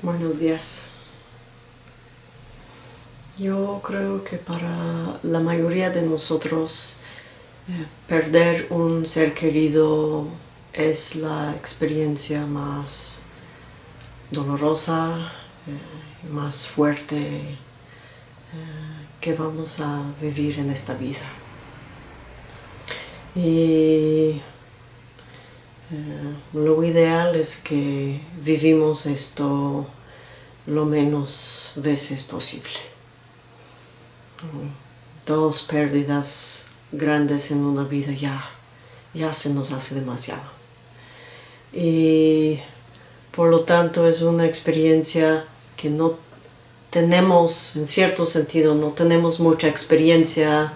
Buenos días. Yo creo que para la mayoría de nosotros eh, perder un ser querido es la experiencia más dolorosa, eh, más fuerte eh, que vamos a vivir en esta vida. Y eh, lo ideal es que vivimos esto lo menos veces posible. Dos pérdidas grandes en una vida ya, ya se nos hace demasiado. Y por lo tanto es una experiencia que no tenemos, en cierto sentido, no tenemos mucha experiencia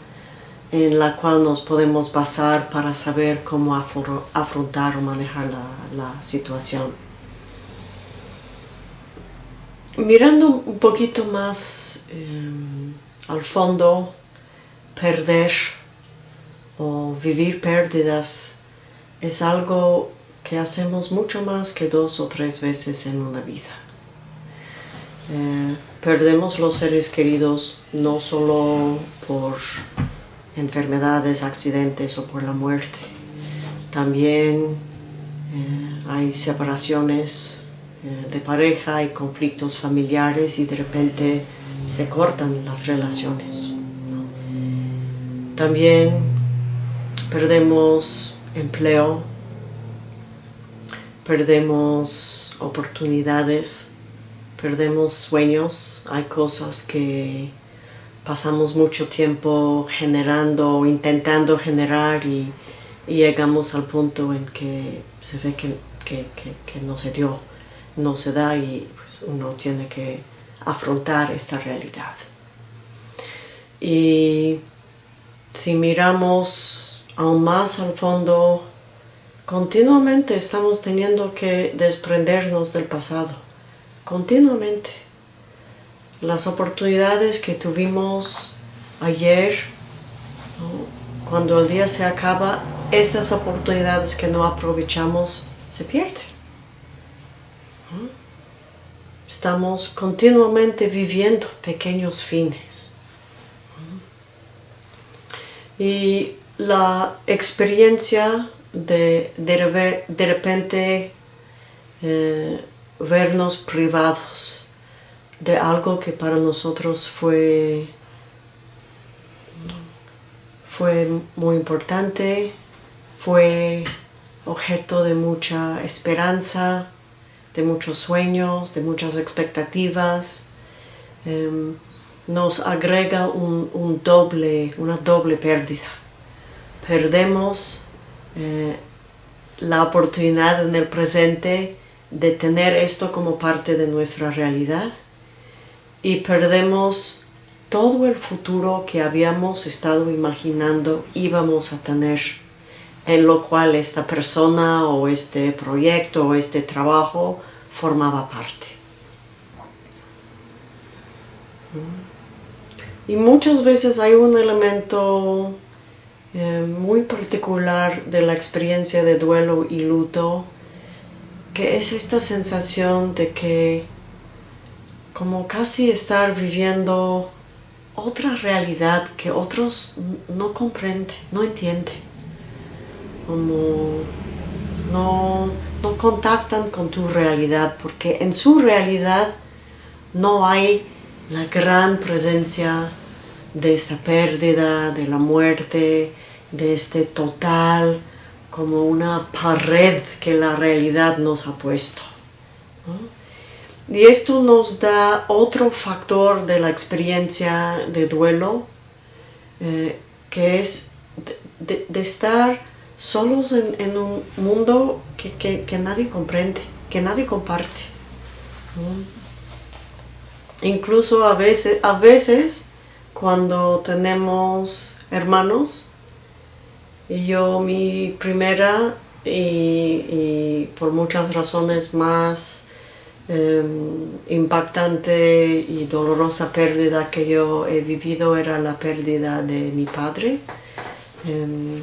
en la cual nos podemos basar para saber cómo afrontar o manejar la, situación. Mirando un poquito más em, al fondo, perder o vivir pérdidas es algo que hacemos mucho más que dos o tres veces en una vida. Eh, perdemos los seres queridos no solo por enfermedades, accidentes o por la muerte. También eh, hay separaciones eh, de pareja, hay conflictos familiares y de repente se cortan las relaciones. También perdemos empleo, perdemos oportunidades, perdemos sueños, hay cosas que pasamos mucho tiempo generando o intentando generar y, llegamos al punto en que se ve que, no se dio, no se da y pues, uno tiene que afrontar esta realidad. Y si miramos aún más al fondo, continuamente estamos teniendo que desprendernos del pasado, continuamente las oportunidades que tuvimos ayer, cuando el día se acaba, esas oportunidades que no aprovechamos se pierden. Estamos continuamente viviendo pequeños fines. Y la experiencia de de, repente eh, vernos privados de algo que para nosotros fue, fue muy importante, fue objeto de mucha esperanza, de muchos sueños, de muchas expectativas. Em, nos agrega un, doble, una doble pérdida. Perdemos eh, la oportunidad en el presente de tener esto como parte de nuestra realidad y perdemos todo el futuro que habíamos estado imaginando íbamos a tener, en lo cual esta persona o este proyecto o este trabajo formaba parte. Y muchas veces hay un elemento eh, muy particular de la experiencia de duelo y luto, que es esta sensación de que como casi estar viviendo otra realidad que otros no comprenden, no entienden. Como no, no contactan con tu realidad, porque en su realidad no hay la gran presencia de esta pérdida, de la muerte, de este total, como una pared que la realidad nos ha puesto. Y esto nos da otro factor de la experiencia de duelo, eh, que es de, estar solos en, un mundo que, nadie comprende, que nadie comparte. Incluso a veces, a veces, cuando tenemos hermanos, y yo mi primera y por muchas razones más Em, impactante y dolorosa pérdida que yo he vivido era la pérdida de mi padre. Em,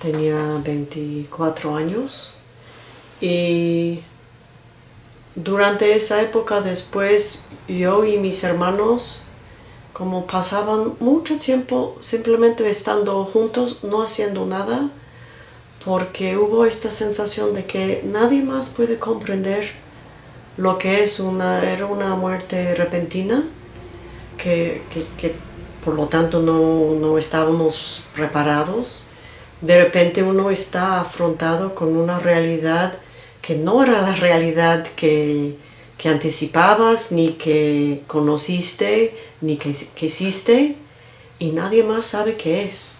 tenía 24 años y durante esa época después yo y mis hermanos como pasaban mucho tiempo simplemente estando juntos, no haciendo nada, porque hubo esta sensación de que nadie más puede comprender lo que es una, era una muerte repentina, que, por lo tanto no, no estábamos preparados. De repente uno está afrontado con una realidad que no era la realidad que, que anticipabas, ni que conociste, ni que, que, hiciste, y nadie más sabe qué es.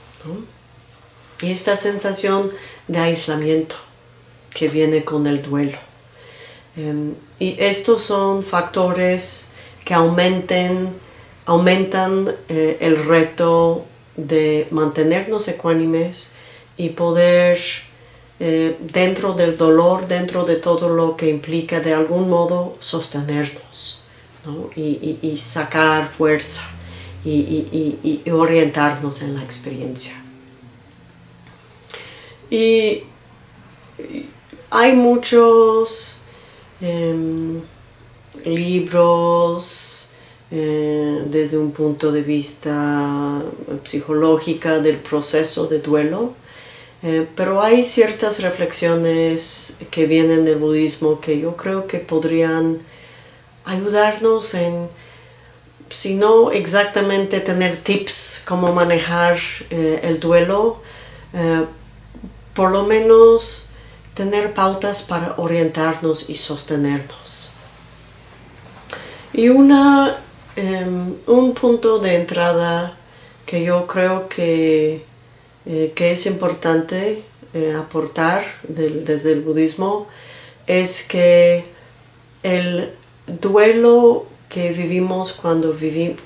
Y esta sensación de aislamiento que viene con el duelo. Em, y estos son factores que aumenten, aumentan eh, el reto de mantenernos ecuánimes y poder eh, dentro del dolor, dentro de todo lo que implica de algún modo sostenernos y, sacar fuerza y, orientarnos en la experiencia. Y hay muchos em, libros eh, desde un punto de vista psicológico del proceso de duelo. Eh, pero hay ciertas reflexiones que vienen del budismo que yo creo que podrían ayudarnos en, si no exactamente tener tips cómo manejar eh, el duelo, por lo menos tener pautas para orientarnos y sostenernos. Y una, em, un punto de entrada que yo creo que eh, que es importante eh, aportar desde el budismo es que el duelo que vivimos cuando,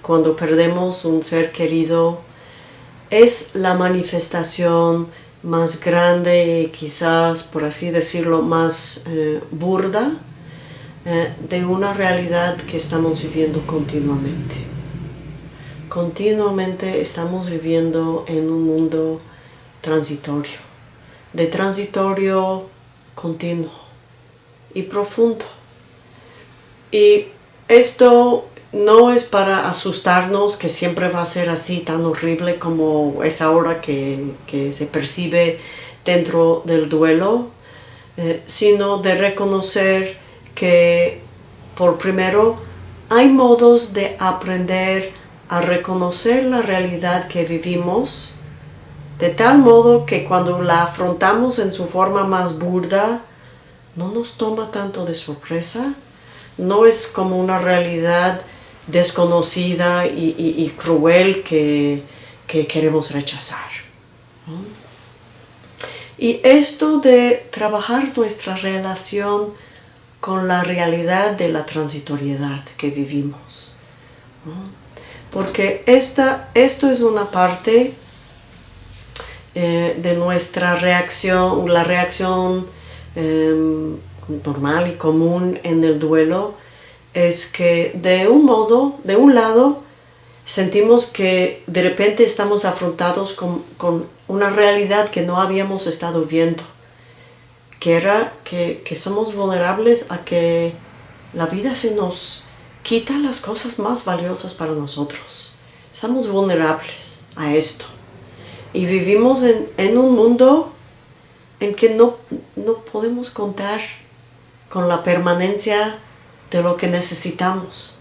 cuando perdemos un ser querido es la manifestación más grande, quizás por así decirlo, más eh, burda de una realidad que estamos viviendo continuamente. Continuamente estamos viviendo en un mundo transitorio, de transitorio continuo y profundo. Y esto no es para asustarnos que siempre va a ser así tan horrible como es ahora que, se percibe dentro del duelo, eh, sino de reconocer que por primero hay modos de aprender a reconocer la realidad que vivimos de tal modo que cuando la afrontamos en su forma más burda, no nos toma tanto de sorpresa, no es como una realidad desconocida y, cruel que, queremos rechazar. Y esto de trabajar nuestra relación con la realidad de la transitoriedad que vivimos. Porque esta, esto es una parte eh, de nuestra reacción, la reacción em, normal y común en el duelo es que de un modo, de un lado, sentimos que de repente estamos afrontados con, con una realidad que no habíamos estado viendo, que era que, que somos vulnerables a que la vida se nos quita las cosas más valiosas para nosotros. Estamos vulnerables a esto. Y vivimos en, un mundo en que no, no podemos contar con la permanencia de lo que necesitamos.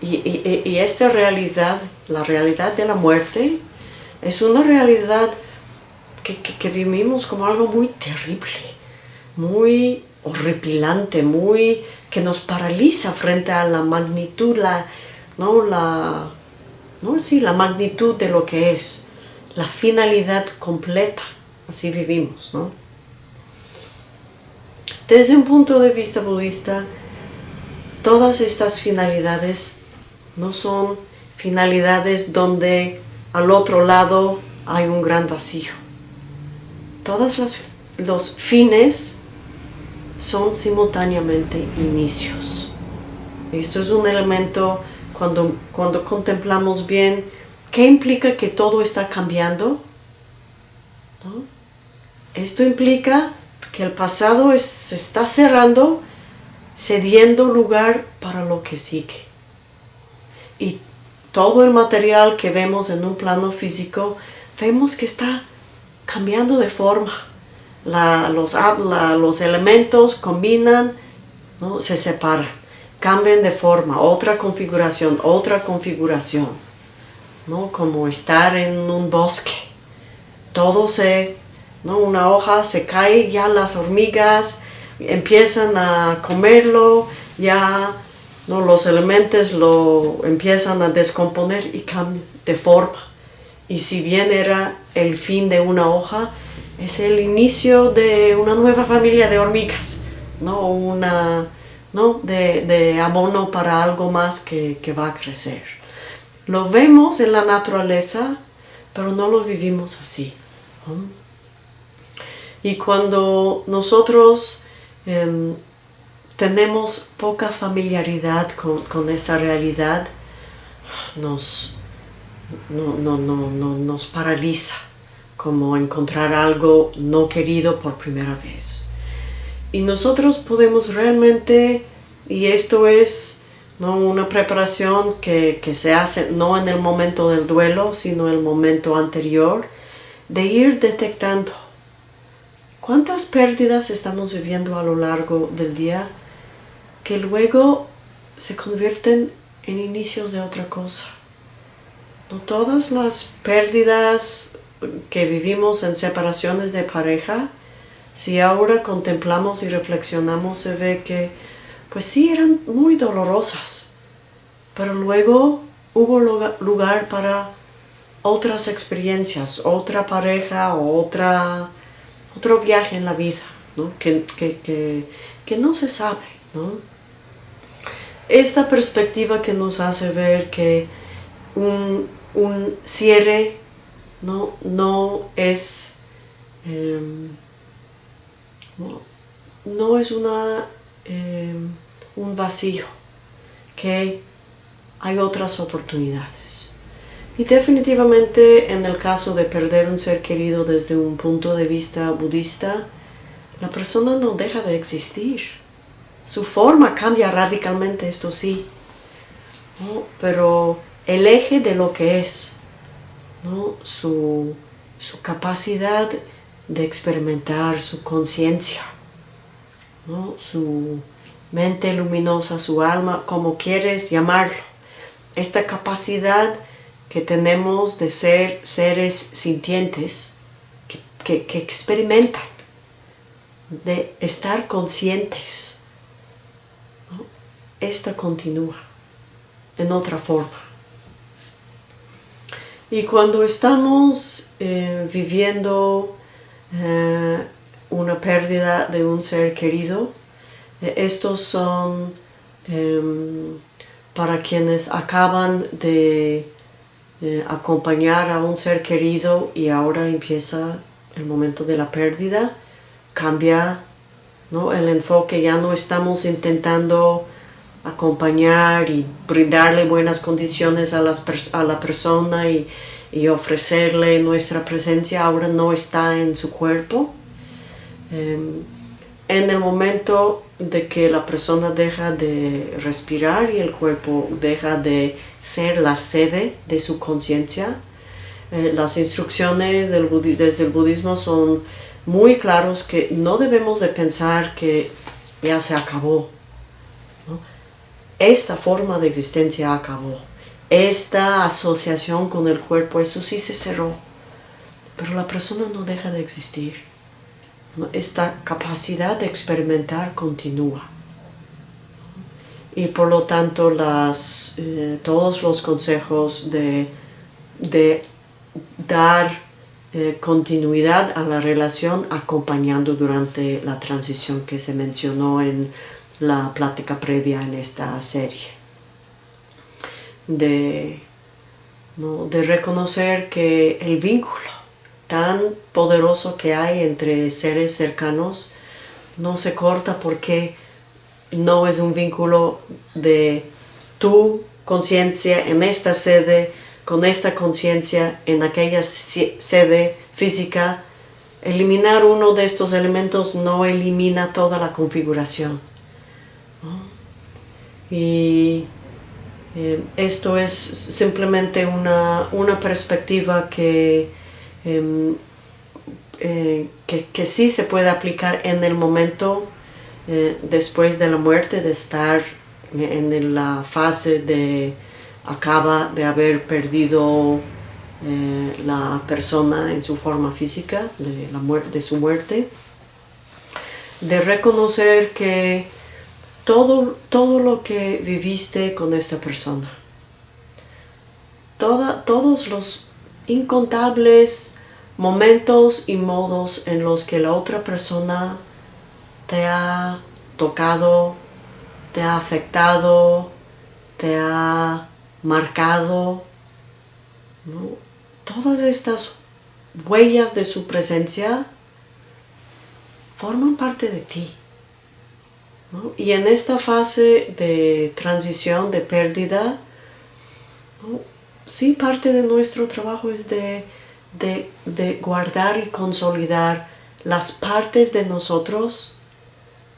Y, esta realidad, la realidad de la muerte, es una realidad que, vivimos como algo muy terrible, muy horripilante, muy que nos paraliza frente a la magnitud, la, ¿no? La, ¿no? Sí, la magnitud de lo que es la finalidad completa. Así vivimos, ¿no? Desde un punto de vista budista, todas estas finalidades no son finalidades donde al otro lado hay un gran vacío. Todos los fines son simultáneamente inicios. Esto es un elemento cuando, cuando contemplamos bien ¿Qué implica que todo está cambiando? Esto implica que el pasado se está cerrando cediendo lugar para lo que sigue. Y todo el material que vemos en un plano físico, vemos que está cambiando de forma. los, los elementos combinan, ¿no? se separan, cambian de forma, otra configuración, otra configuración. ¿no? Como estar en un bosque. Todo se, ¿no? una hoja se cae, ya las hormigas empiezan a comerlo, ya ¿no? los elementos lo empiezan a descomponer y cambian de forma. Y si bien era el fin de una hoja, es el inicio de una nueva familia de hormigas, ¿no? Una, ¿no? De, abono para algo más que, va a crecer. Lo vemos en la naturaleza, pero no lo vivimos así. Y cuando nosotros em, tenemos poca familiaridad con, con esta realidad, nos, no, no, no, no, nos paraliza, como encontrar algo no querido por primera vez. Y nosotros podemos realmente, y esto es ¿no? una preparación que, que se hace no en el momento del duelo, sino en el momento anterior, de ir detectando cuántas pérdidas estamos viviendo a lo largo del día que luego se convierten en inicios de otra cosa. Todas las pérdidas que vivimos en separaciones de pareja, si ahora contemplamos y reflexionamos, se ve que, pues sí, eran muy dolorosas, pero luego hubo lugar para otras experiencias, otra pareja otra, otro viaje en la vida, ¿no? Que, que no se sabe. ¿no? esta perspectiva que nos hace ver que un, cierre no, no es em, no, es una, em, un vacío, que hay otras oportunidades. Y definitivamente en el caso de perder un ser querido desde un punto de vista budista, la persona no deja de existir. Su forma cambia radicalmente, esto sí, pero el eje de lo que es, su, capacidad de experimentar, su conciencia, su mente luminosa, su alma, como quieres llamarlo, esta capacidad que tenemos de ser seres sintientes, que experimentan, de estar conscientes esta continúa en otra forma. Y cuando estamos eh, viviendo eh, una pérdida de un ser querido, eh, estos son em, para quienes acaban de acompañar a un ser querido y ahora empieza el momento de la pérdida, cambia ¿no? el enfoque, ya no estamos intentando acompañar y brindarle buenas condiciones a, las a la persona y, ofrecerle nuestra presencia ahora no está en su cuerpo. Em, en el momento de que la persona deja de respirar y el cuerpo deja de ser la sede de su conciencia, eh, las instrucciones del desde el budismo son muy claros que no debemos de pensar que ya se acabó, esta forma de existencia acabó. Esta asociación con el cuerpo, eso sí se cerró. Pero la persona no deja de existir. Esta capacidad de experimentar continúa. Y por lo tanto las, eh, todos los consejos de, dar eh, continuidad a la relación acompañando durante la transición que se mencionó en la plática previa en esta serie. De, de reconocer que el vínculo tan poderoso que hay entre seres cercanos no se corta porque no es un vínculo de tu conciencia en esta sede, con esta conciencia en aquella sede física. Eliminar uno de estos elementos no elimina toda la configuración Y eh, esto es simplemente una, perspectiva que, em, eh, que, que, sí se puede aplicar en el momento eh, después de la muerte, de estar en la fase de acaba de haber perdido la persona en su forma física, de, la de su muerte, de reconocer que todo, todo lo que viviste con esta persona. Toda, todos los incontables momentos y modos en los que la otra persona te ha tocado, te ha afectado, te ha marcado. Todas estas huellas de su presencia forman parte de ti. Y en esta fase de transición, de pérdida, sí parte de nuestro trabajo es de, guardar y consolidar las partes de nosotros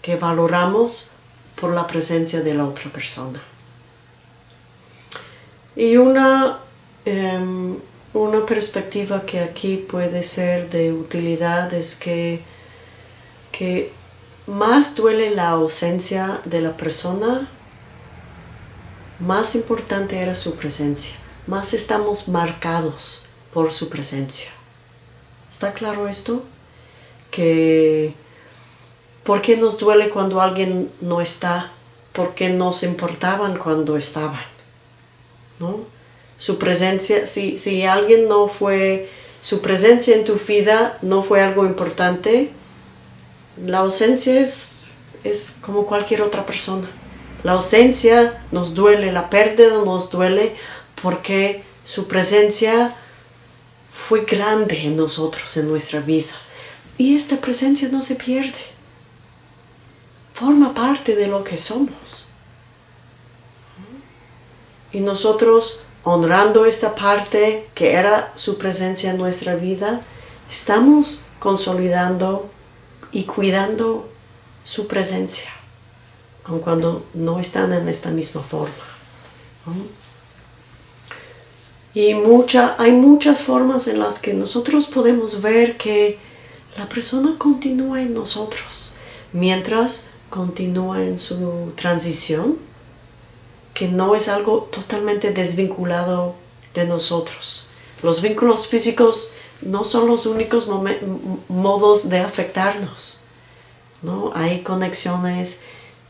que valoramos por la presencia de la otra persona. Y una, em, una perspectiva que aquí puede ser de utilidad es que, que más duele la ausencia de la persona, más importante era su presencia, más estamos marcados por su presencia. ¿Está claro esto? Que ¿por qué nos duele cuando alguien no está? ¿Por qué nos importaban cuando estaban? ¿No? Su presencia, si, si alguien no fue, su presencia en tu vida no fue algo importante, la ausencia es, es como cualquier otra persona. La ausencia nos duele, la pérdida nos duele porque su presencia fue grande en nosotros, en nuestra vida. Y esta presencia no se pierde. Forma parte de lo que somos. Y nosotros, honrando esta parte que era su presencia en nuestra vida, estamos consolidando y cuidando su presencia, aun cuando no están en esta misma forma. Y mucha, hay muchas formas en las que nosotros podemos ver que la persona continúa en nosotros mientras continúa en su transición, que no es algo totalmente desvinculado de nosotros. Los vínculos físicos no son los únicos modos de afectarnos. ¿no? Hay conexiones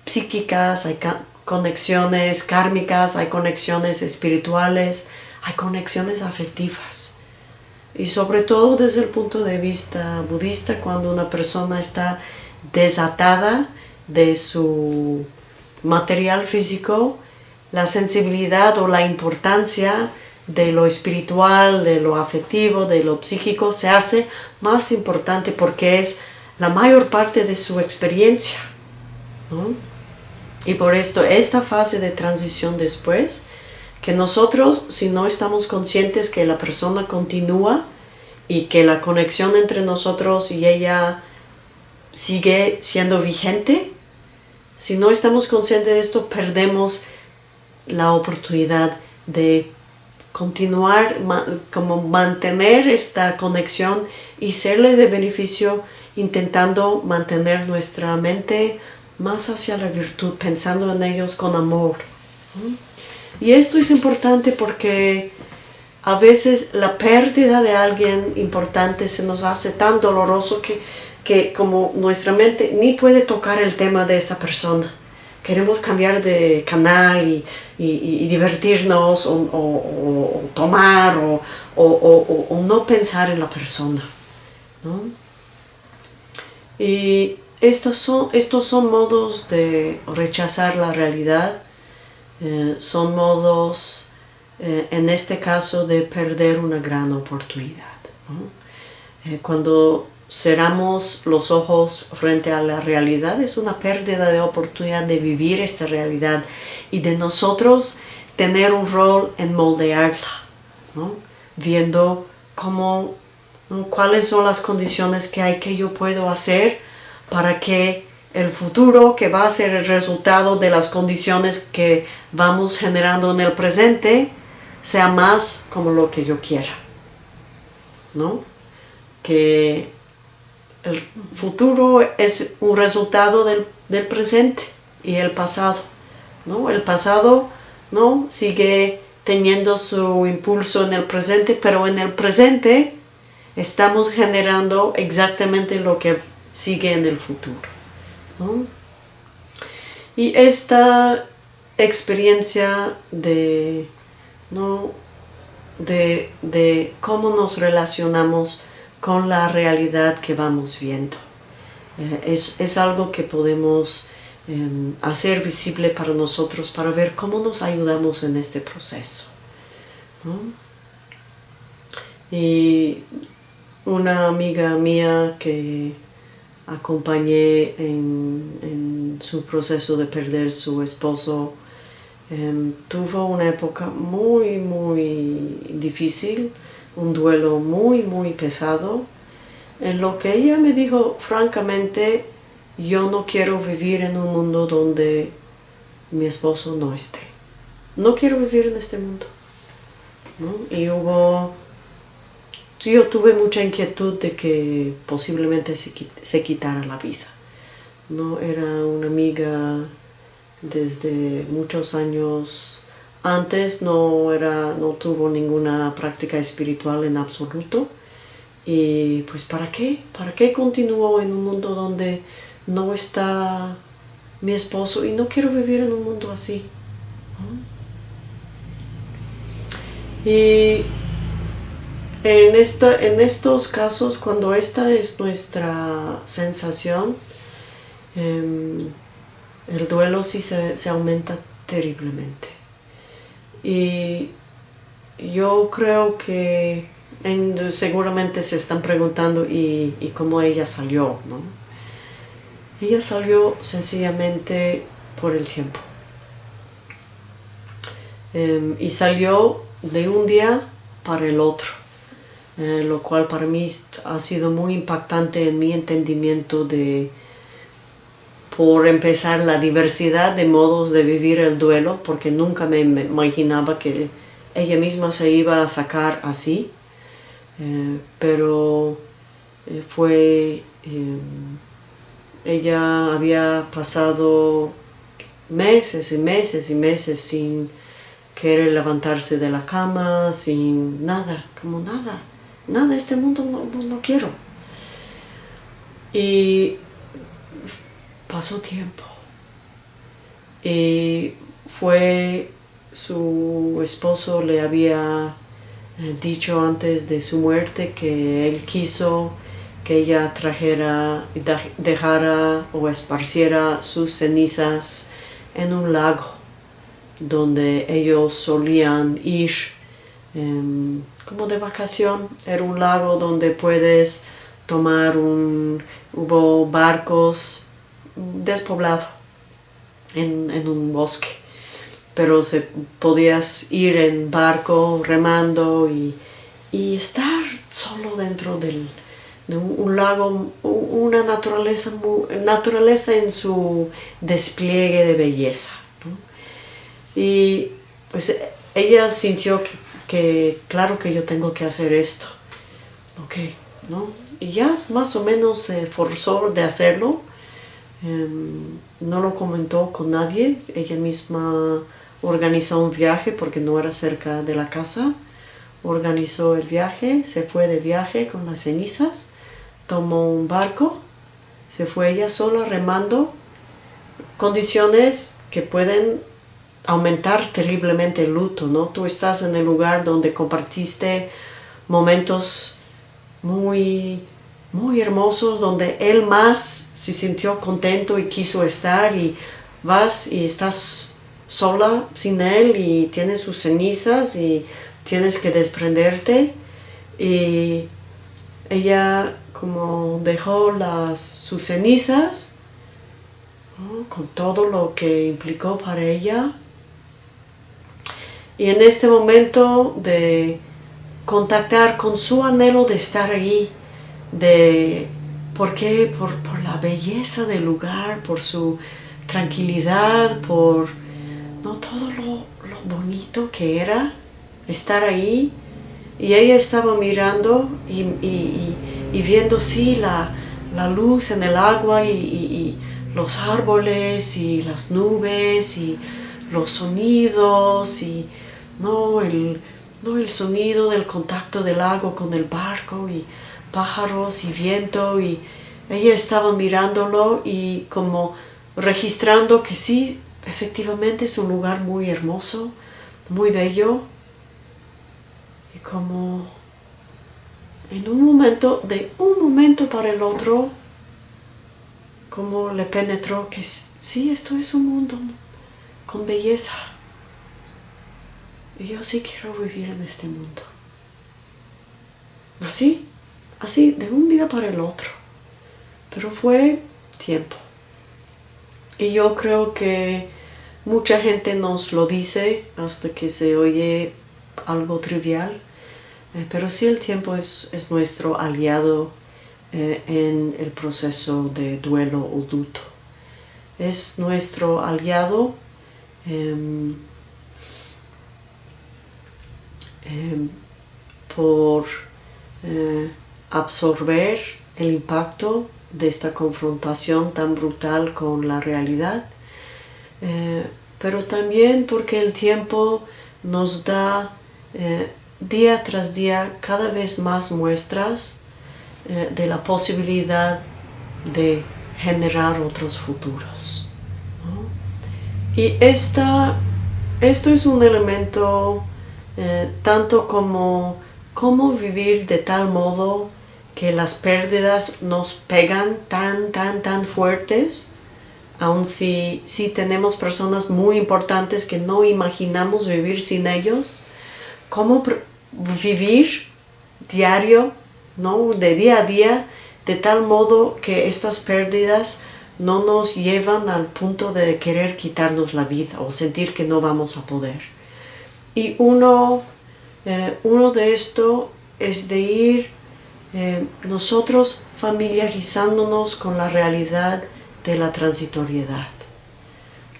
psíquicas, hay conexiones kármicas, hay conexiones espirituales, hay conexiones afectivas. Y sobre todo desde el punto de vista budista, cuando una persona está desatada de su material físico, la sensibilidad o la importancia de lo espiritual, de lo afectivo, de lo psíquico, se hace más importante porque es la mayor parte de su experiencia. Y por esto, esta fase de transición después, que nosotros, si no estamos conscientes que la persona continúa y que la conexión entre nosotros y ella sigue siendo vigente, si no estamos conscientes de esto, perdemos la oportunidad de continuar, como mantener esta conexión y serle de beneficio intentando mantener nuestra mente más hacia la virtud, pensando en ellos con amor. Y esto es importante porque a veces la pérdida de alguien importante se nos hace tan doloroso que, que como nuestra mente ni puede tocar el tema de esta persona queremos cambiar de canal y, divertirnos o, tomar o, no pensar en la persona. Y estos son, estos son modos de rechazar la realidad, eh, son modos, eh, en este caso, de perder una gran oportunidad. Eh, cuando cerramos los ojos frente a la realidad, es una pérdida de oportunidad de vivir esta realidad y de nosotros tener un rol en moldearla, viendo cómo, cuáles son las condiciones que hay que yo puedo hacer para que el futuro que va a ser el resultado de las condiciones que vamos generando en el presente sea más como lo que yo quiera. ¿No? Que el futuro es un resultado del, presente y el pasado. ¿no? El pasado ¿no? sigue teniendo su impulso en el presente, pero en el presente estamos generando exactamente lo que sigue en el futuro. Y esta experiencia de, ¿no? de, de cómo nos relacionamos con la realidad que vamos viendo. Eh, es, es, algo que podemos eh, hacer visible para nosotros para ver cómo nos ayudamos en este proceso. Y una amiga mía que acompañé en, su proceso de perder su esposo. Em, tuvo una época muy, muy difícil, un duelo muy, muy pesado, en lo que ella me dijo francamente, yo no quiero vivir en un mundo donde mi esposo no esté. No quiero vivir en este mundo. Y hubo yo tuve mucha inquietud de que posiblemente se, quitara la vida. ¿no? Era una amiga desde muchos años antes, no, era, no tuvo ninguna práctica espiritual en absoluto. Y pues ¿para qué? ¿Para qué continuó en un mundo donde no está mi esposo y no quiero vivir en un mundo así? Y en, en estos casos, cuando esta es nuestra sensación, em, el duelo sí se, aumenta terriblemente. Y yo creo que seguramente se están preguntando y, cómo ella salió, ¿no? Ella salió sencillamente por el tiempo. Em, y salió de un día para el otro. Eh, lo cual para mí ha sido muy impactante en mi entendimiento de, por empezar, la diversidad de modos de vivir el duelo, porque nunca me, imaginaba que ella misma se iba a sacar así, eh, pero eh, fue, ella había pasado meses y meses y meses sin querer levantarse de la cama, sin nada, como nada nada, este mundo no, quiero. Y pasó tiempo. Y fue su esposo le había eh, dicho antes de su muerte que él quiso que ella trajera, dejara o esparciera sus cenizas en un lago donde ellos solían ir em, como de vacación. Era un lago donde puedes tomar un... hubo barcos despoblado en, un bosque. Pero se, podías ir en barco remando y, estar solo dentro del, de un, lago, una naturaleza, naturaleza en su despliegue de belleza. Y pues ella sintió que que claro que yo tengo que hacer esto. Ok, ¿no? Y ya más o menos se forzó de hacerlo. Em, no lo comentó con nadie. Ella misma organizó un viaje porque no era cerca de la casa. Organizó el viaje, se fue de viaje con las cenizas, tomó un barco, se fue ella sola remando. Condiciones que pueden aumentar terriblemente el luto, ¿no? Tú estás en el lugar donde compartiste momentos muy, muy hermosos, donde él más se sintió contento y quiso estar y vas y estás sola sin él y tienes sus cenizas y tienes que desprenderte. Y ella como dejó las, sus cenizas con todo lo que implicó para ella y en este momento de contactar con su anhelo de estar ahí, de ¿Por qué? Por, la belleza del lugar, por su tranquilidad, por ¿no? todo lo, bonito que era estar ahí. Y ella estaba mirando y, viendo, sí, la, luz en el agua y, los árboles y las nubes y los sonidos y ¿no? El, ¿no? el sonido del contacto del agua con el barco y pájaros y viento y ella estaba mirándolo y como registrando que sí, efectivamente es un lugar muy hermoso, muy bello y como en un momento, de un momento para el otro, como le penetró que sí, esto es un mundo con belleza. Yo sí quiero vivir en este mundo. Así así de un día para el otro. Pero fue tiempo. Y yo creo que mucha gente nos lo dice hasta que se oye algo trivial, eh, pero sí el tiempo es, nuestro aliado eh, en el proceso de duelo o luto. Es nuestro aliado em, em, por eh, absorber el impacto de esta confrontación tan brutal con la realidad, eh, pero también porque el tiempo nos da eh, día tras día cada vez más muestras de la posibilidad de generar otros futuros. Y esta, esto es un elemento tanto como cómo vivir de tal modo que las pérdidas nos pegan tan, tan, tan fuertes, aun si, si tenemos personas muy importantes que no imaginamos vivir sin ellos, cómo vivir diario, ¿no? de día a día, de tal modo que estas pérdidas no nos llevan al punto de querer quitarnos la vida o sentir que no vamos a poder. Y uno, eh, uno de esto es de ir eh, nosotros familiarizándonos con la realidad de la transitoriedad,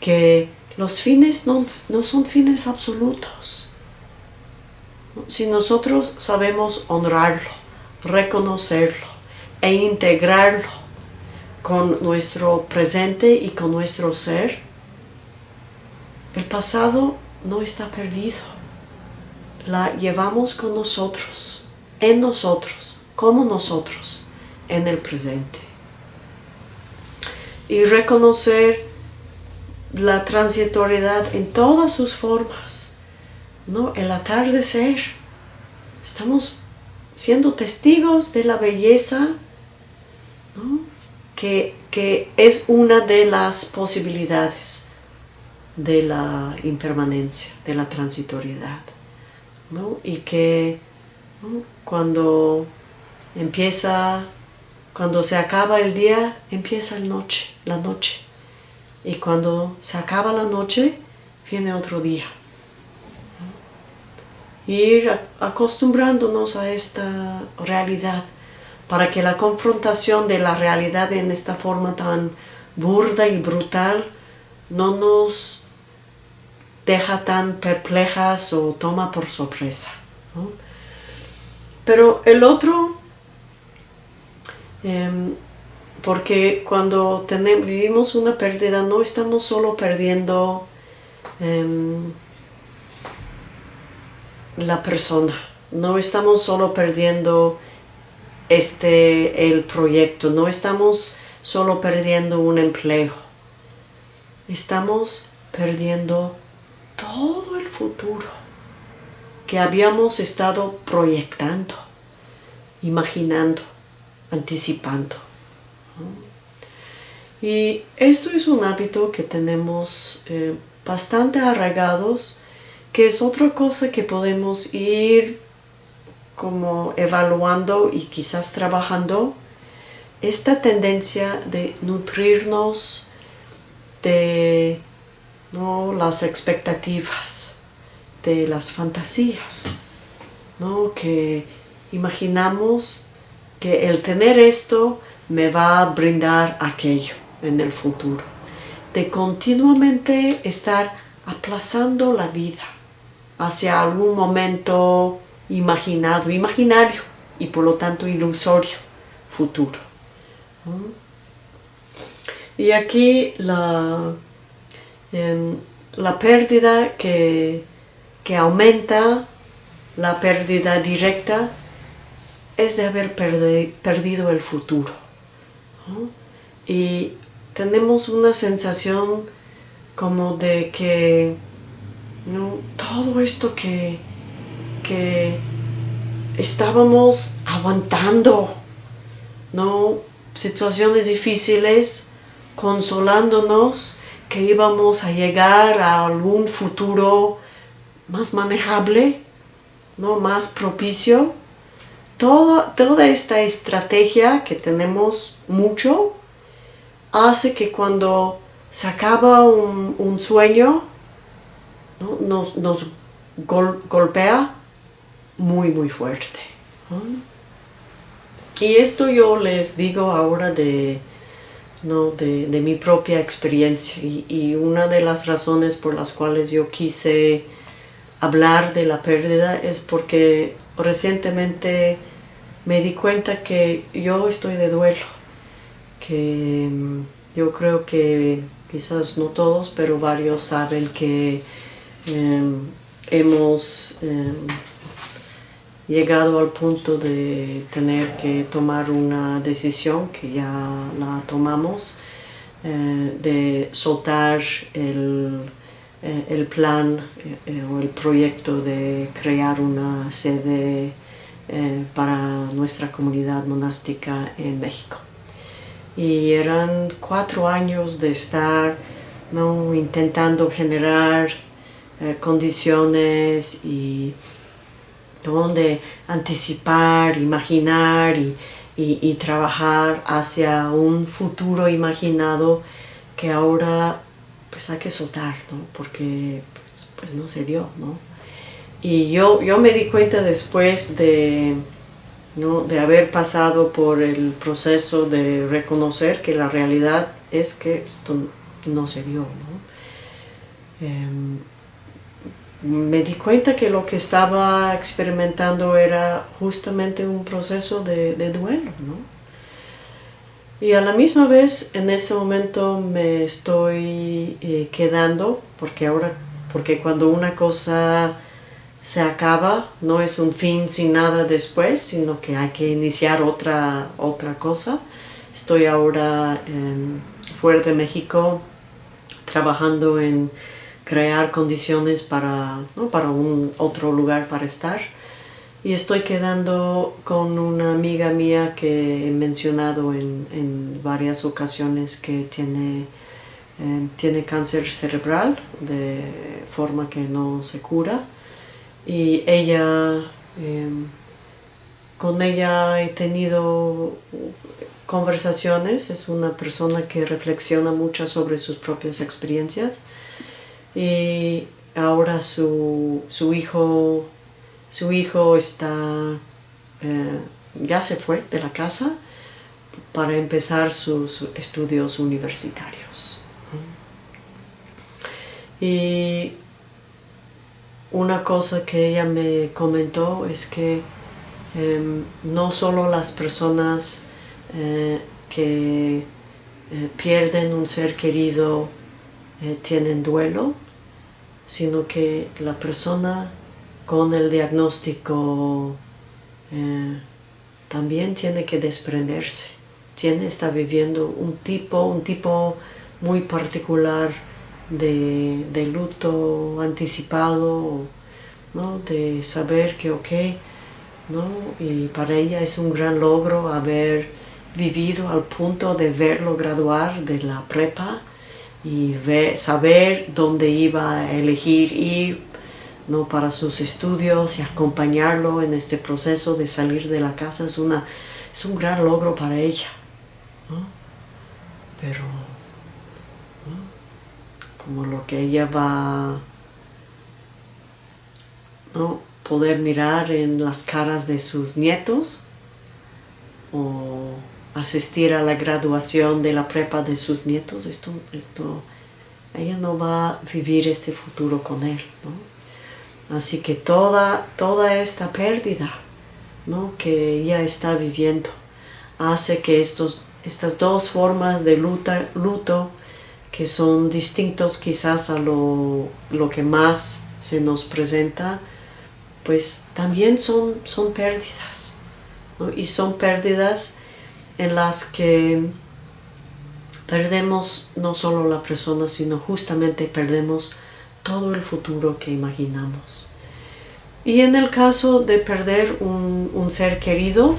que los fines no, son fines absolutos. Si nosotros sabemos honrarlo, reconocerlo e integrarlo con nuestro presente y con nuestro ser, el pasado no está perdido. La llevamos con nosotros, en nosotros como nosotros en el presente. Y reconocer la transitoriedad en todas sus formas, ¿no? El atardecer. Estamos siendo testigos de la belleza, que, que es una de las posibilidades de la impermanencia, de la transitoriedad. ¿no? Y que cuando Empieza, cuando se acaba el día, empieza el noche, la noche. Y cuando se acaba la noche, viene otro día. Ir acostumbrándonos a esta realidad para que la confrontación de la realidad en esta forma tan burda y brutal no nos deja tan perplejas o toma por sorpresa. Pero el otro Em, porque cuando tenemos, vivimos una pérdida no estamos solo perdiendo em, la persona, no estamos solo perdiendo este, el proyecto, no estamos solo perdiendo un empleo, estamos perdiendo todo el futuro que habíamos estado proyectando, imaginando anticipando. Y esto es un hábito que tenemos eh, bastante arraigados, que es otra cosa que podemos ir como evaluando y quizás trabajando, esta tendencia de nutrirnos de ¿no? las expectativas, de las fantasías, ¿no? que imaginamos que el tener esto me va a brindar aquello en el futuro. De continuamente estar aplazando la vida hacia algún momento imaginado, imaginario y por lo tanto ilusorio futuro. Y aquí la, em, la pérdida que, que aumenta, la pérdida directa, es de haber perdido el futuro. Y tenemos una sensación como de que todo esto que, que estábamos aguantando, ¿no? situaciones difíciles, consolándonos que íbamos a llegar a algún futuro más manejable, ¿no? más propicio. Toda, esta estrategia que tenemos mucho hace que cuando se acaba un, sueño, nos, nos golpea muy muy fuerte. Y esto yo les digo ahora de, ¿no? de, de mi propia experiencia y, y, una de las razones por las cuales yo quise hablar de la pérdida es porque recientemente me di cuenta que yo estoy de duelo, que mm, yo creo que quizás no todos, pero varios saben que em, hemos em, llegado al punto de tener que tomar una decisión que ya la tomamos eh, de soltar el, eh, plan eh, o el proyecto de crear una sede para nuestra comunidad monástica en México. Y eran cuatro años de estar ¿no? intentando generar condiciones y donde anticipar, imaginar y, trabajar hacia un futuro imaginado que ahora pues hay que soltar, ¿no? Porque pues, pues, no se dio, ¿no? Y yo, yo me di cuenta después de, ¿no? de haber pasado por el proceso de reconocer que la realidad es que esto no se dio, ¿no? Em, me di cuenta que lo que estaba experimentando era justamente un proceso de, duelo, ¿no? Y a la misma vez, en ese momento me estoy eh, quedando, porque ahora, porque cuando una cosa se acaba, no es un fin sin nada después, sino que hay que iniciar otra, otra cosa. Estoy ahora fuera de México, trabajando en crear condiciones para, para un otro lugar para estar. Y estoy quedando con una amiga mía que he mencionado en, varias ocasiones que tiene, eh, tiene cáncer cerebral de forma que no se cura. Y ella, em, con ella he tenido conversaciones, es una persona que reflexiona mucho sobre sus propias experiencias y ahora su, hijo su hijo está eh, ya se fue de la casa para empezar sus estudios universitarios. Y una cosa que ella me comentó es que em, no solo las personas eh, que eh, pierden un ser querido tienen duelo, sino que la persona con el diagnóstico eh, también tiene que desprenderse, tiene, está viviendo un tipo, un tipo muy particular de, luto anticipado, ¿no? de saber que ok, ¿no? y para ella es un gran logro haber vivido al punto de verlo graduar de la prepa y saber dónde iba a elegir ir ¿no? para sus estudios y acompañarlo en este proceso de salir de la casa es, una, es un gran logro para ella. Pero como lo que ella va ¿no? poder mirar en las caras de sus nietos o asistir a la graduación de la prepa de sus nietos, esto, esto, ella no va a vivir este futuro con él. Así que toda, toda esta pérdida ¿no? que ella está viviendo hace que estos, estas dos formas de luta, luto que son distintos quizás a lo, lo que más se nos presenta, pues también son, son pérdidas. Y son pérdidas en las que perdemos no solo la persona, sino justamente perdemos todo el futuro que imaginamos. Y en el caso de perder un, ser querido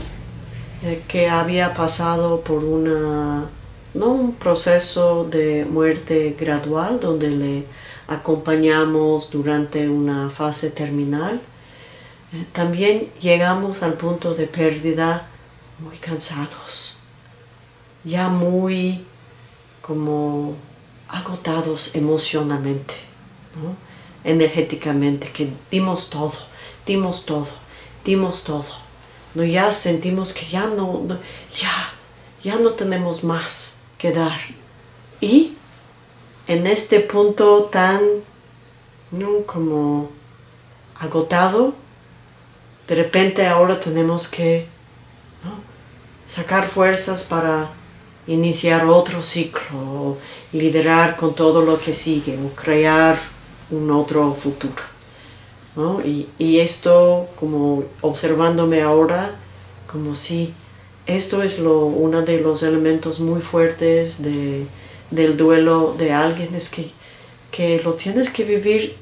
eh, que había pasado por una, ¿no? un proceso de muerte gradual donde le acompañamos durante una fase terminal, eh, también llegamos al punto de pérdida muy cansados, ya muy como agotados emocionalmente, energéticamente, que dimos todo, dimos todo, dimos todo. No, ya sentimos que ya no, ya, ya no tenemos más que dar. Y en este punto tan como agotado, de repente ahora tenemos que sacar fuerzas para iniciar otro ciclo, liderar con todo lo que sigue, o crear un otro futuro. Y, esto, como observándome ahora, como si esto es lo, uno de los elementos muy fuertes del duelo de alguien, es que, que lo tienes que vivir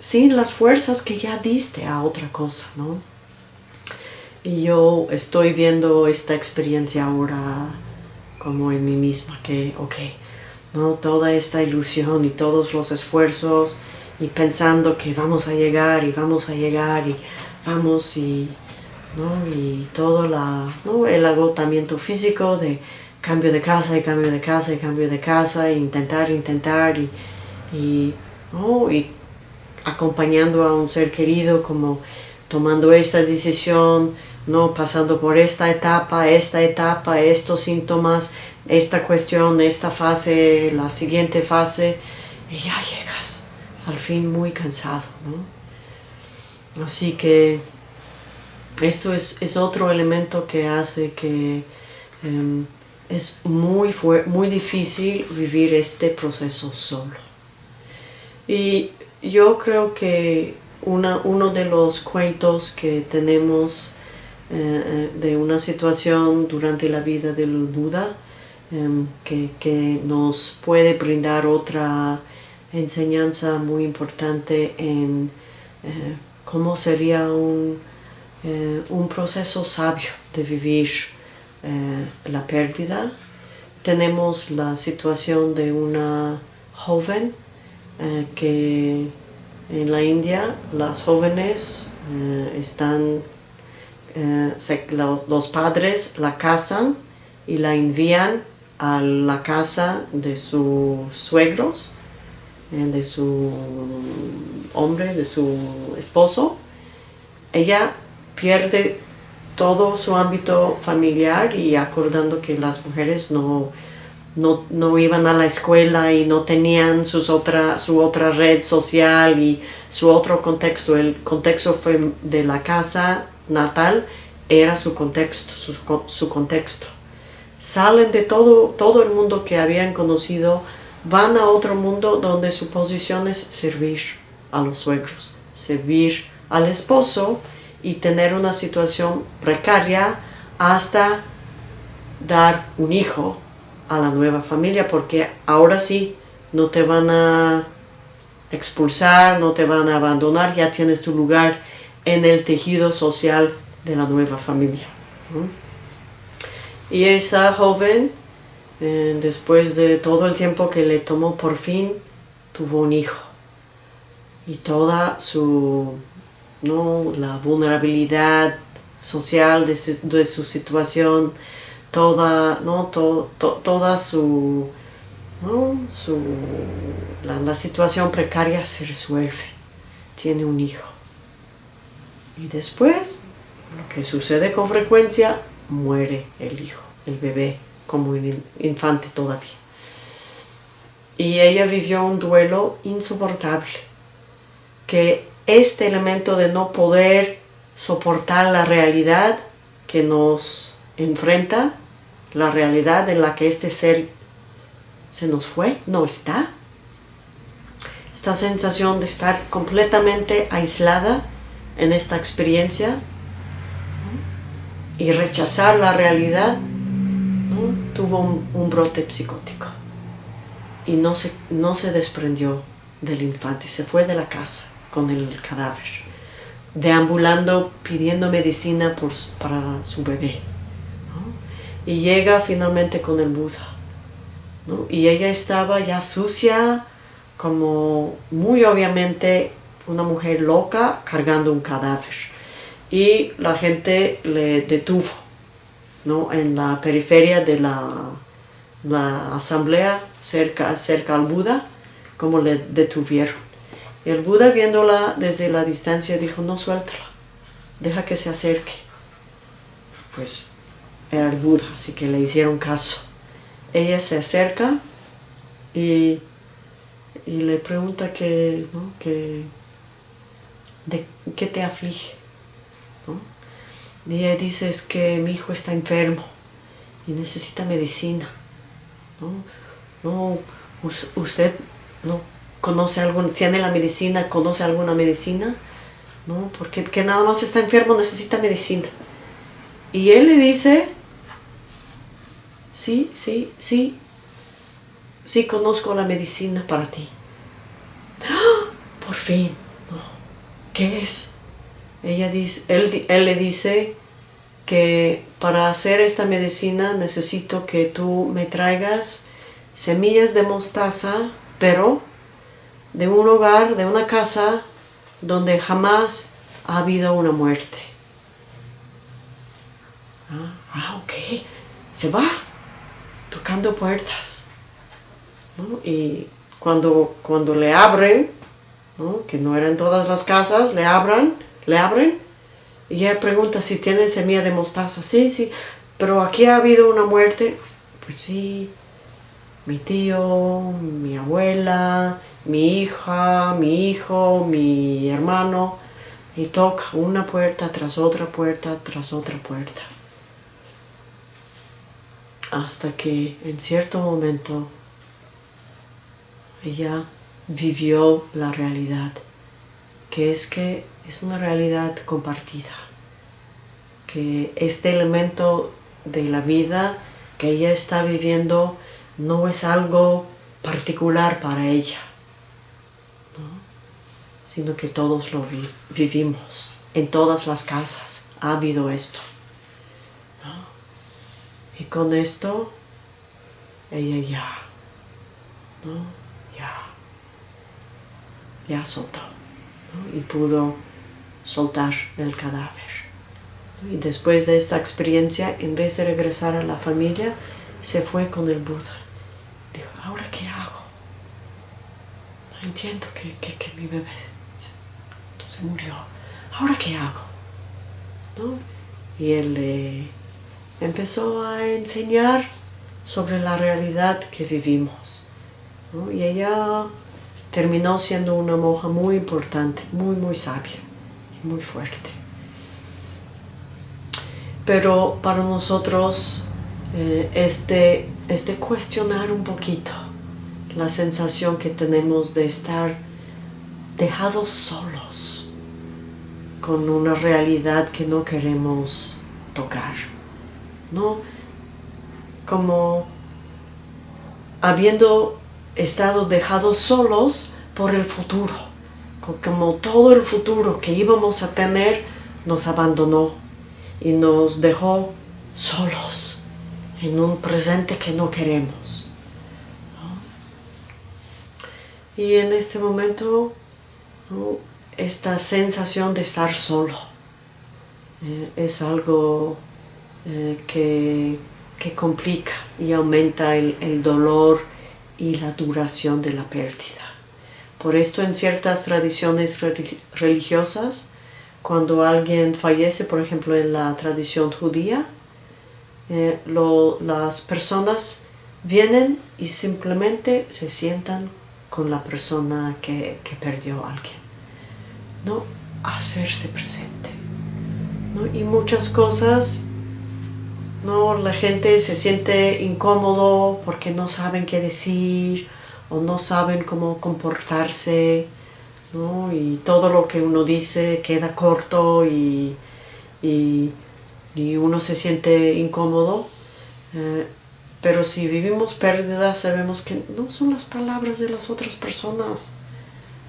sin las fuerzas que ya diste a otra cosa, ¿no? Y yo estoy viendo esta experiencia ahora como en mí misma, que, ok, ¿no? toda esta ilusión y todos los esfuerzos y pensando que vamos a llegar y vamos a llegar y vamos y, ¿no? y todo la, ¿no? el agotamiento físico de cambio de casa y cambio de casa y cambio de casa e intentar, intentar y, y, ¿no? y acompañando a un ser querido como tomando esta decisión ¿no? pasando por esta etapa, esta etapa, estos síntomas, esta cuestión, esta fase, la siguiente fase, y ya llegas al fin muy cansado. ¿no? Así que esto es, otro elemento que hace que em, es muy, muy difícil vivir este proceso solo. Y yo creo que una, uno de los cuentos que tenemos eh, eh, de una situación durante la vida del Buda em, que, nos puede brindar otra enseñanza muy importante en eh, cómo sería un, un, proceso sabio de vivir la pérdida. Tenemos la situación de una joven que en la India las jóvenes están eh, los padres la casan y la envían a la casa de sus suegros, eh, de su hombre, de su esposo. Ella pierde todo su ámbito familiar y acordando que las mujeres no, no, iban a la escuela y no tenían sus otra, su otra red social y su otro contexto. El contexto fue de la casa natal era su contexto, su, contexto. Salen de todo, todo el mundo que habían conocido, van a otro mundo donde su posición es servir a los suegros, servir al esposo y tener una situación precaria hasta dar un hijo a la nueva familia porque ahora sí no te van a expulsar, no te van a abandonar, ya tienes tu lugar en el tejido social de la nueva familia. Y esa joven, eh, después de todo el tiempo que le tomó por fin, tuvo un hijo. Y toda su, ¿no? la vulnerabilidad social de su, situación, toda, ¿no? toda su, su la situación precaria se resuelve. Tiene un hijo. Y después, lo que sucede con frecuencia, muere el hijo. el bebé como un infante todavía. Y ella vivió un duelo insoportable, que este elemento de no poder soportar la realidad que nos enfrenta, la realidad en la que este ser se nos fue, no está. Esta sensación de estar completamente aislada en esta experiencia y rechazar la realidad, tuvo un, brote psicótico y no se, no se desprendió del infante, se fue de la casa con el cadáver, deambulando pidiendo medicina por, para su bebé. Y llega finalmente con el Buda. Y ella estaba ya sucia, como muy obviamente una mujer loca cargando un cadáver. Y la gente le detuvo ¿no? en la periferia de la, la asamblea, cerca, cerca al Buda, como le detuvieron. Y el Buda viéndola desde la distancia dijo, no suéltala, deja que se acerque. Pues era el Buda, así que le hicieron caso. Ella se acerca y, le pregunta que, de qué te aflige. Y ella dice es que mi hijo está enfermo y necesita medicina. ¿no? usted no conoce tiene la medicina, conoce alguna medicina, ¿no? Porque que nada más está enfermo necesita medicina. Y él le dice, sí, sí, sí, sí conozco la medicina para ti. ¡Ah! Por fin, ¿qué es? Ella dice, él, le dice que para hacer esta medicina necesito que tú me traigas semillas de mostaza, pero de un hogar, de una casa donde jamás ha habido una muerte. Ah, ah ok, se va tocando puertas. Y cuando, cuando le abren, que no eran todas las casas, le abran, le abren, y ella pregunta si tienen semilla de mostaza. Sí, sí, pero aquí ha habido una muerte. Pues sí, mi tío, mi abuela, mi hija, mi hijo, mi hermano. Y toca una puerta tras otra puerta tras otra puerta hasta que en cierto momento ella vivió la realidad, que es que es una realidad compartida, que este elemento de la vida que ella está viviendo no es algo particular para ella, sino que todos lo vivimos, en todas las casas ha habido esto. Y con esto, ella ya. Ya, soltó, ¿no? Y pudo soltar el cadáver. Y después de esta experiencia, en vez de regresar a la familia, se fue con el Buda. Dijo, ¿ahora qué hago? No entiendo que, que, mi bebé se, murió. ¿Ahora qué hago? ¿No? Y él le empezó a enseñar sobre la realidad que vivimos. Y ella terminó siendo una monja muy importante, muy, muy sabia y muy fuerte. Pero para nosotros eh, este, este cuestionar un poquito la sensación que tenemos de estar dejados solos con una realidad que no queremos tocar. ¿no? Como habiendo estado dejados solos por el futuro, como todo el futuro que íbamos a tener nos abandonó y nos dejó solos en un presente que no queremos. Y en este momento, esta sensación de estar solo eh, es algo eh, que, complica y aumenta el, dolor y la duración de la pérdida. Por esto en ciertas tradiciones religiosas, cuando alguien fallece, por ejemplo en la tradición judía, eh, las personas vienen y simplemente se sientan con la persona que, perdió a alguien. ¿no? Hacerse presente. Y muchas cosas, ¿no? la gente se siente incómodo porque no saben qué decir o no saben cómo comportarse. Y todo lo que uno dice queda corto y, uno se siente incómodo. Eh, pero si vivimos pérdidas, sabemos que no son las palabras de las otras personas,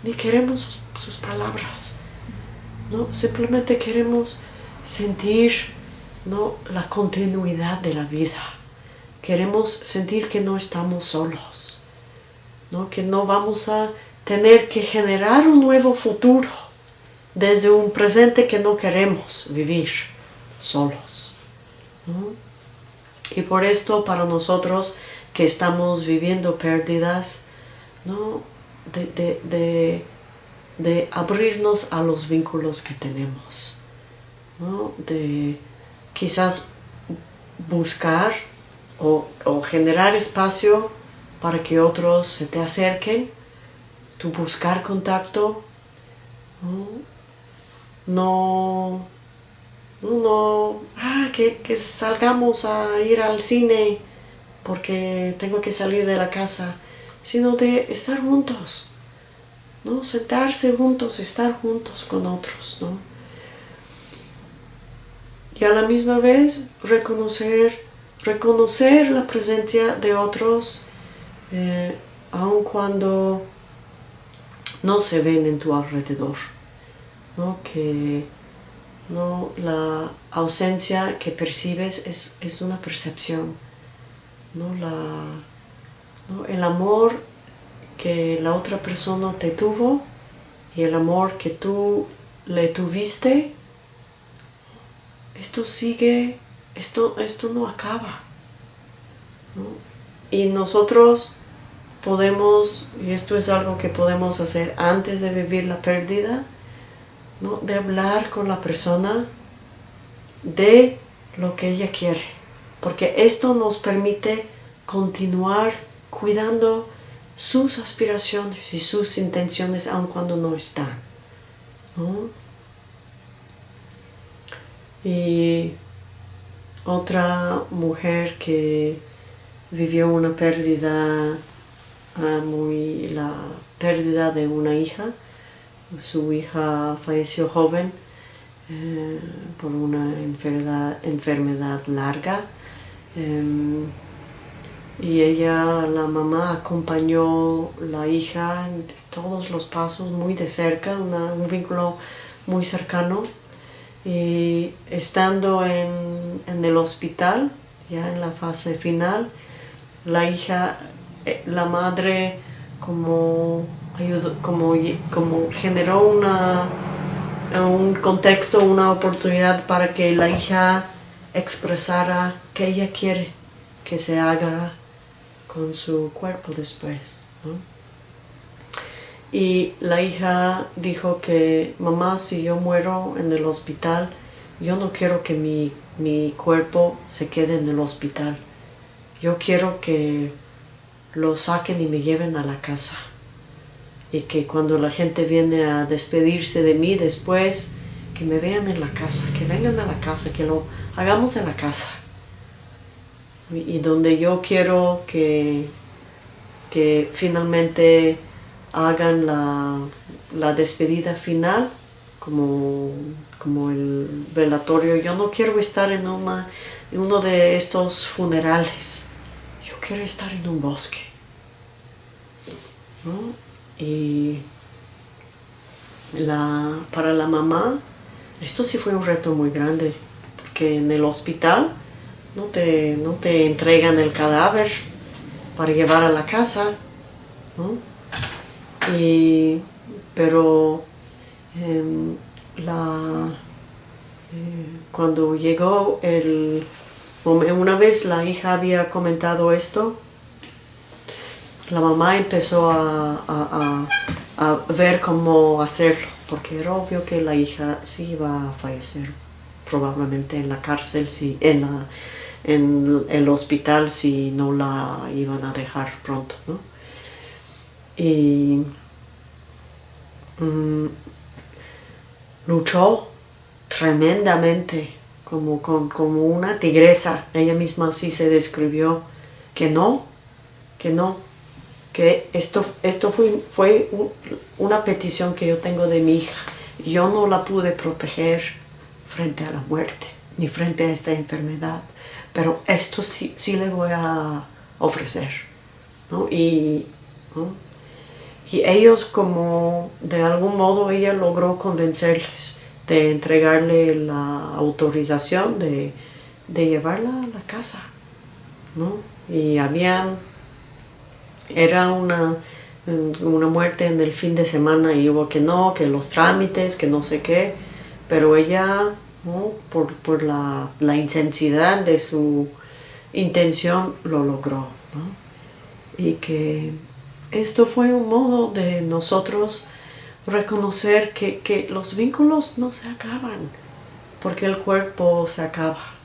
ni queremos sus, palabras. ¿no? Simplemente queremos sentir ¿no? la continuidad de la vida. Queremos sentir que no estamos solos, ¿no? que no vamos a tener que generar un nuevo futuro desde un presente que no queremos vivir solos. Y por esto para nosotros que estamos viviendo pérdidas, ¿no? de, abrirnos a los vínculos que tenemos, de quizás buscar o, generar espacio para que otros se te acerquen, tu buscar contacto, no no, ah, que, salgamos a ir al cine porque tengo que salir de la casa, sino de estar juntos, ¿no? Sentarse juntos, estar juntos con otros, ¿no? Y a la misma vez reconocer, reconocer la presencia de otros, eh, aun cuando no se ven en tu alrededor, ¿no? Que ¿no? La ausencia que percibes es, una percepción. ¿no? La, El amor que la otra persona te tuvo y el amor que tú le tuviste, esto sigue, esto, esto no acaba. Y nosotros podemos, y esto es algo que podemos hacer antes de vivir la pérdida, de hablar con la persona de lo que ella quiere, porque esto nos permite continuar cuidando sus aspiraciones y sus intenciones aun cuando no están. Y otra mujer que vivió una pérdida, ah, muy, la pérdida de una hija, su hija falleció joven eh, por una enfermedad, enfermedad larga. Em, y ella, la mamá, acompañó la hija en todos los pasos muy de cerca, un vínculo muy cercano y estando en, en, el hospital, ya en la fase final, la hija, eh, la madre como como, como generó una, un contexto, una oportunidad para que la hija expresara que ella quiere que se haga con su cuerpo después. Y la hija dijo que, mamá, si yo muero en el hospital, yo no quiero que mi, mi cuerpo se quede en el hospital. Yo quiero que lo saquen y me lleven a la casa y que cuando la gente viene a despedirse de mí después, que me vean en la casa, que vengan a la casa, que lo hagamos en la casa. Y, donde yo quiero que, que finalmente hagan la, despedida final, como, como, el velatorio. Yo no quiero estar en, una, uno de estos funerales. Yo quiero estar en un bosque. ¿no? Y la, para la mamá, esto sí fue un reto muy grande, porque en el hospital no te, no te entregan el cadáver para llevar a la casa, pero em, la, eh, cuando llegó el... Una vez la hija había comentado esto la mamá empezó a, ver cómo hacerlo, porque era obvio que la hija sí iba a fallecer, probablemente en la cárcel, sí, en, en el hospital si no la iban a dejar pronto, ¿no? Y mm, luchó tremendamente como, como una tigresa. Ella misma así se describió que no, que no, que esto, esto fue, fue una petición que yo tengo de mi hija. Yo no la pude proteger frente a la muerte, ni frente a esta enfermedad, pero esto sí, sí le voy a ofrecer. Y, y ellos como de algún modo ella logró convencerles de entregarle la autorización de, de llevarla a la casa. ¿no? Y había era una, una muerte en el fin de semana y hubo que no, que los trámites, que no sé qué, pero ella, por, la, la, intensidad de su intención, lo logró. Y que esto fue un modo de nosotros reconocer que, que los vínculos no se acaban, porque el cuerpo se acaba.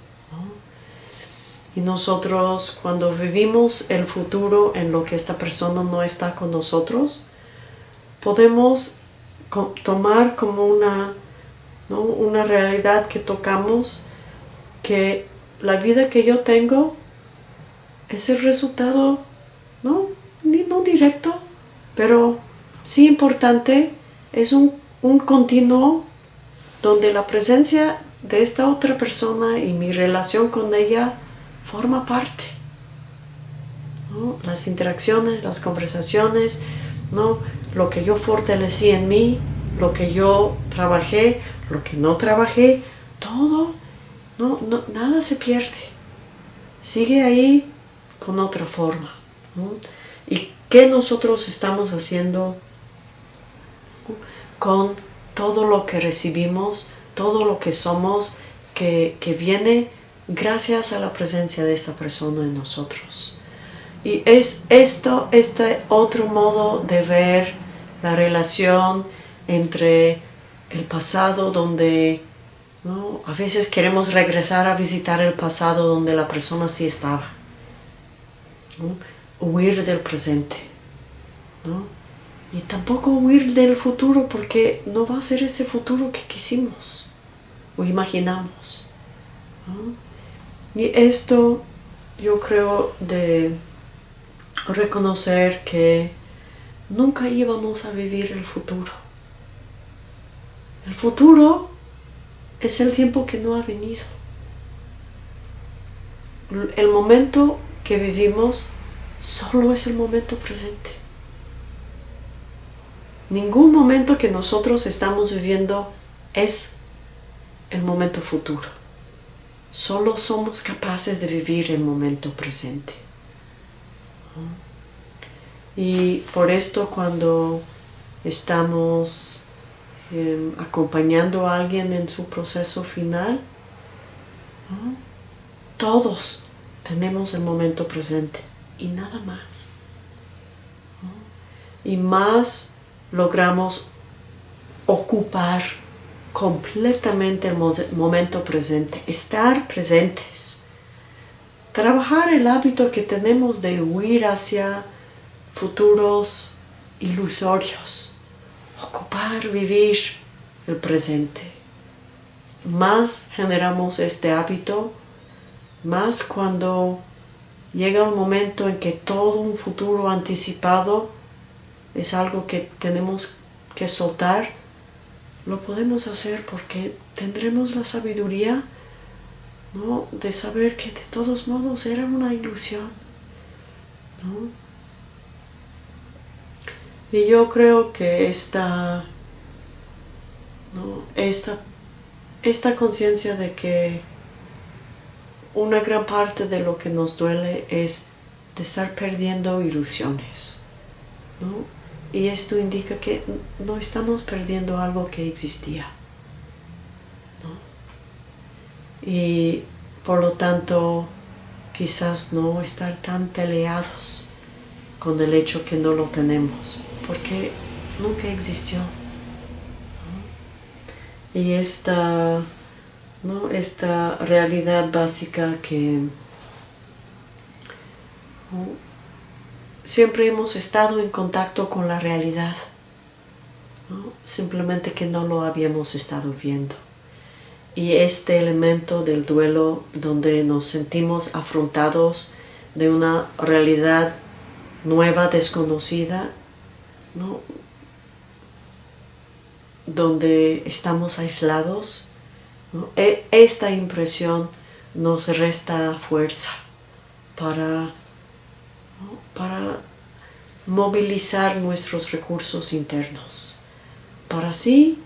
Y nosotros cuando vivimos el futuro en lo que esta persona no está con nosotros, podemos tomar como una, una realidad que tocamos que la vida que yo tengo es el resultado, no, no directo, pero sí importante, es un, un continuo donde la presencia de esta otra persona y mi relación con ella forma parte. Las interacciones, las conversaciones, ¿no? lo que yo fortalecí en mí, lo que yo trabajé, lo que no trabajé, todo, no, nada se pierde. Sigue ahí con otra forma. ¿Y qué nosotros estamos haciendo con todo lo que recibimos, todo lo que somos, que, que viene gracias a la presencia de esta persona en nosotros. Y es esto, este otro modo de ver la relación entre el pasado donde a veces queremos regresar a visitar el pasado donde la persona sí estaba. Huir del presente. Y tampoco huir del futuro porque no va a ser ese futuro que quisimos o imaginamos. Y esto yo creo de reconocer que nunca íbamos a vivir el futuro. El futuro es el tiempo que no ha venido. El momento que vivimos solo es el momento presente. Ningún momento que nosotros estamos viviendo es el momento futuro. Solo somos capaces de vivir el momento presente. Y por esto cuando estamos em, acompañando a alguien en su proceso final, todos tenemos el momento presente y nada más. Y más logramos ocupar completamente el momento presente, estar presentes. Trabajar el hábito que tenemos de huir hacia futuros ilusorios. Ocupar, vivir el presente. Más generamos este hábito, más cuando llega un momento en que todo un futuro anticipado es algo que tenemos que soltar, lo podemos hacer porque tendremos la sabiduría ¿no? de saber que de todos modos era una ilusión. Y yo creo que esta, ¿no? esta, esta conciencia de que una gran parte de lo que nos duele es de estar perdiendo ilusiones. ¿no? Y esto indica que no estamos perdiendo algo que existía. Y por lo tanto, quizás no estar tan peleados con el hecho que no lo tenemos, porque nunca existió. Y esta, ¿no? esta realidad básica que siempre hemos estado en contacto con la realidad, simplemente que no lo habíamos estado viendo. Y este elemento del duelo donde nos sentimos afrontados de una realidad nueva, desconocida, donde estamos aislados, e, esta impresión nos resta fuerza para, para movilizar nuestros recursos internos, para así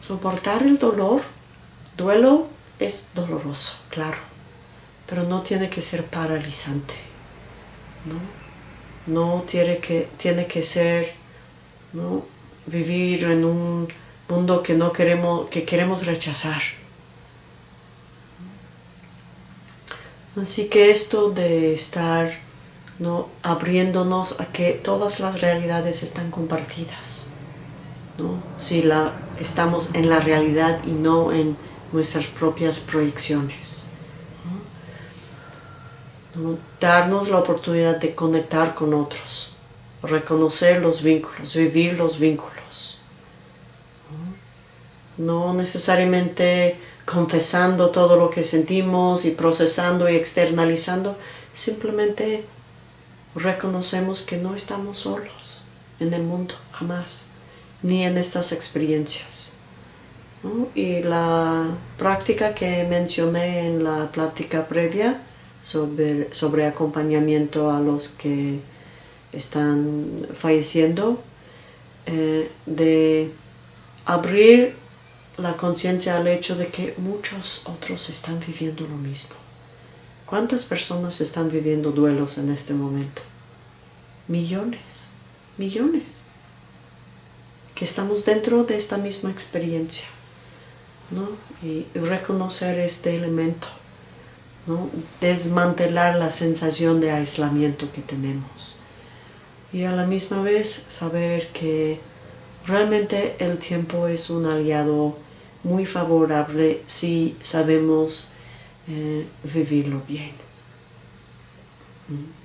soportar el dolor. Duelo es doloroso, claro, pero no tiene que ser paralizante, ¿no? No tiene que, tiene que ser, ¿no? Vivir en un mundo que no queremos, que queremos rechazar. Así que esto de estar ¿no? abriéndonos a que todas las realidades están compartidas. ¿no? Si la, estamos en la realidad y no en nuestras propias proyecciones. Darnos la oportunidad de conectar con otros, reconocer los vínculos, vivir los vínculos. No necesariamente confesando todo lo que sentimos y procesando y externalizando, simplemente reconocemos que no estamos solos en el mundo, jamás, ni en estas experiencias. Y la práctica que mencioné en la plática previa sobre, sobre acompañamiento a los que están falleciendo, eh, de abrir la conciencia al hecho de que muchos otros están viviendo lo mismo. ¿Cuántas personas están viviendo duelos en este momento? Millones, millones. Que estamos dentro de esta misma experiencia. ¿no? Y reconocer este elemento. ¿no? Desmantelar la sensación de aislamiento que tenemos. Y a la misma vez saber que realmente el tiempo es un aliado muy favorable si sabemos eh, vivirlo bien. Mm.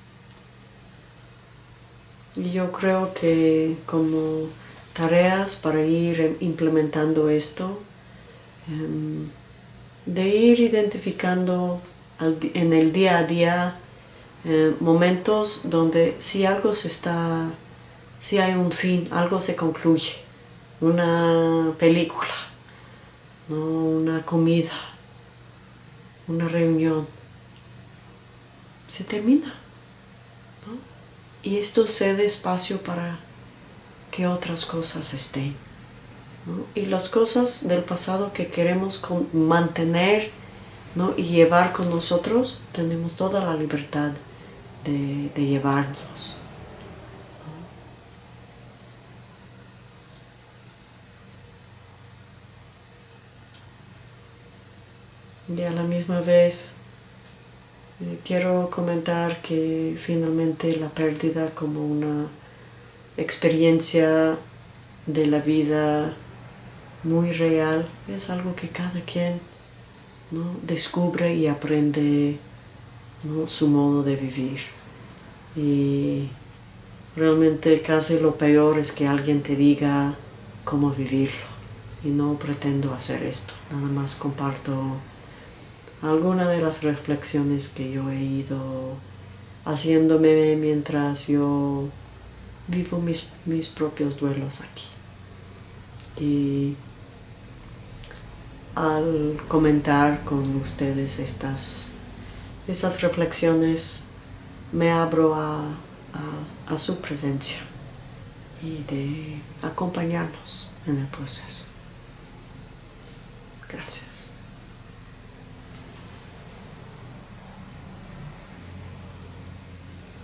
Y yo creo que como tareas para ir implementando esto, em, de ir identificando en el día a día eh, momentos donde si algo se está, si hay un fin, algo se concluye, una película, ¿no? una comida, una reunión, se termina. Y esto cede espacio para que otras cosas estén. Y las cosas del pasado que queremos mantener ¿no? y llevar con nosotros, tenemos toda la libertad de, de llevarlos. Y a la misma vez eh, quiero comentar que finalmente la pérdida como una experiencia de la vida muy real es algo que cada quien descubre y aprende su modo de vivir. Y realmente casi lo peor es que alguien te diga cómo vivirlo. Y no pretendo hacer esto, nada más comparto alguna de las reflexiones que yo he ido haciéndome mientras yo vivo mis, mis propios duelos aquí. Y al comentar con ustedes estas, estas reflexiones, me abro a, a su presencia y de acompañarnos en el proceso. Gracias.